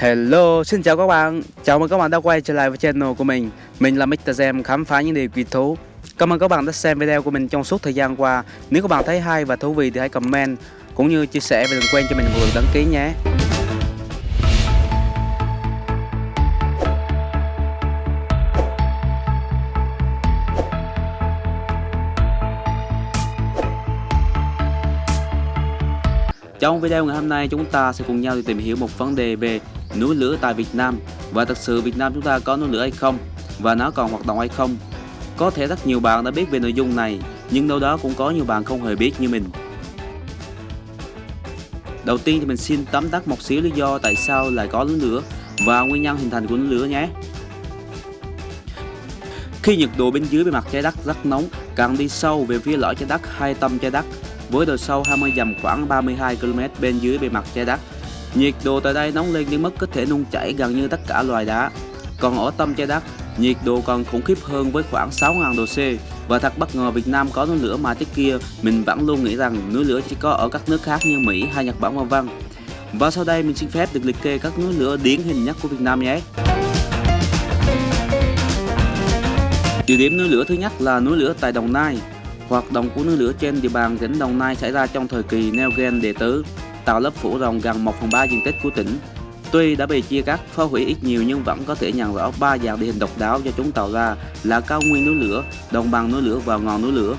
Hello, xin chào các bạn. Chào mừng các bạn đã quay trở lại với channel của mình. Mình là Mr. Gem khám phá những điều kỳ thú. Cảm ơn các bạn đã xem video của mình trong suốt thời gian qua. Nếu các bạn thấy hay và thú vị thì hãy comment Cũng như chia sẻ và đừng quên cho mình một lượt đăng ký nhé. Trong video ngày hôm nay chúng ta sẽ cùng nhau đi tìm hiểu một vấn đề về núi lửa tại Việt Nam và thật sự Việt Nam chúng ta có núi lửa hay không và nó còn hoạt động hay không. Có thể rất nhiều bạn đã biết về nội dung này nhưng đâu đó cũng có nhiều bạn không hề biết như mình. Đầu tiên thì mình xin tóm tắt một xíu lý do tại sao lại có núi lửa và nguyên nhân hình thành của núi lửa nhé. Khi nhiệt độ bên dưới bề mặt trái đất rất nóng, càng đi sâu về phía lõi trái đất hay tâm trái đất với độ sâu 20 dặm khoảng 32 km bên dưới bề mặt trái đất. Nhiệt độ tại đây nóng lên đến mức có thể nung chảy gần như tất cả loài đá. Còn ở tâm trái đất, nhiệt độ còn khủng khiếp hơn với khoảng 6.000 độ C. Và thật bất ngờ Việt Nam có núi lửa mà trước kia mình vẫn luôn nghĩ rằng núi lửa chỉ có ở các nước khác như Mỹ hay Nhật Bản vân vân. Và sau đây mình xin phép được liệt kê các núi lửa điển hình nhất của Việt Nam nhé. Địa điểm núi lửa thứ nhất là núi lửa tại Đồng Nai. Hoạt động của núi lửa trên địa bàn tỉnh Đồng Nai xảy ra trong thời kỳ Neogen đệ tứ, tạo lớp phủ rộng gần 1 phần 3 diện tích của tỉnh. Tuy đã bị chia cắt, phá hủy ít nhiều nhưng vẫn có thể nhận rõ ba dạng địa hình độc đáo do chúng tạo ra là cao nguyên núi lửa, đồng bằng núi lửa và ngọn núi lửa.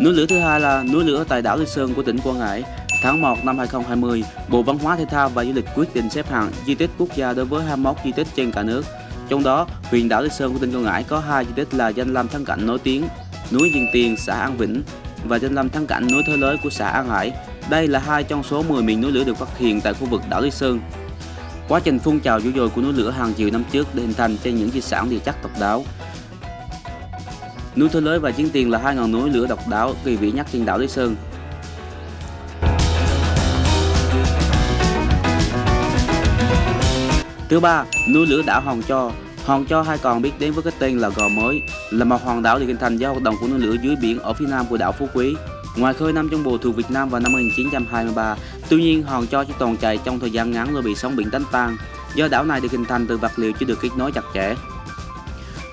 Núi lửa thứ hai là núi lửa tại đảo Lý Sơn của tỉnh Quảng Ngãi. Tháng 1 năm 2020, Bộ Văn hóa Thể thao và Du lịch quyết định xếp hạng di tích quốc gia đối với 21 di tích trên cả nước. Trong đó, huyện đảo Lý Sơn của tỉnh Quảng Ngãi có hai di tích là danh lam thắng cảnh nổi tiếng, núi Diên Tiền, xã An Vĩnh và danh lam thắng cảnh núi Thới Lới của xã An Hải. Đây là hai trong số 10 miền núi lửa được phát hiện tại khu vực đảo Lý Sơn. Quá trình phun trào dữ dội của núi lửa hàng triệu năm trước để hình thành trên những di sản địa chất độc đáo. Núi Thới Lới và Chiến Tiền là hai ngọn núi lửa độc đáo kỳ vĩ nhất trên đảo Lý Sơn. Thứ ba, núi lửa đảo Hòn Cho. Hòn Cho hay còn biết đến với cái tên là Gò Mới, là một hòn đảo được hình thành do hoạt động của núi lửa dưới biển ở phía nam của đảo Phú Quý. Ngoài khơi nam trung bộ thuộc Việt Nam vào năm 1923, tuy nhiên Hòn Cho chỉ tồn tại trong thời gian ngắn rồi bị sóng biển đánh tan, do đảo này được hình thành từ vật liệu chưa được kết nối chặt chẽ.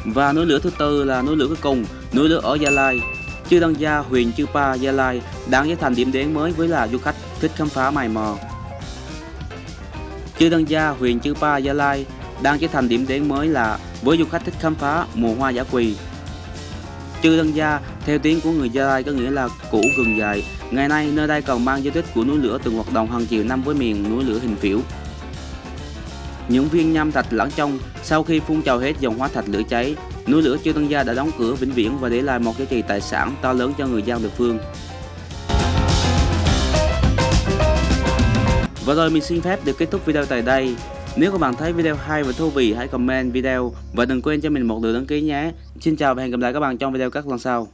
Và núi lửa thứ tư là núi lửa cuối cùng, núi lửa ở Gia Lai. Chư Đăng Gia, huyện Chư Pa, Gia Lai đang trở thành điểm đến mới với là du khách thích khám phá mày mò. Chư Đăng Gia, huyện Chư Pa, Gia Lai đang trở thành điểm đến mới lạ với du khách thích khám phá mùa hoa giả quỳ. Chư Đăng Gia, theo tiếng của người Gia Lai có nghĩa là cũ gừng dài. Ngày nay, nơi đây còn mang dấu tích của núi lửa từng hoạt động hàng triệu năm với miền núi lửa hình phiểu. Những viên nham thạch lẫn trong sau khi phun trào hết dòng hóa thạch lửa cháy, núi lửa Chư Đăng Gia đã đóng cửa vĩnh viễn và để lại một giá trị tài sản to lớn cho người dân địa phương. Và rồi mình xin phép được kết thúc video tại đây. Nếu các bạn thấy video hay và thú vị, hãy comment video và đừng quên cho mình một lượt đăng ký nhé. Xin chào và hẹn gặp lại các bạn trong video các lần sau.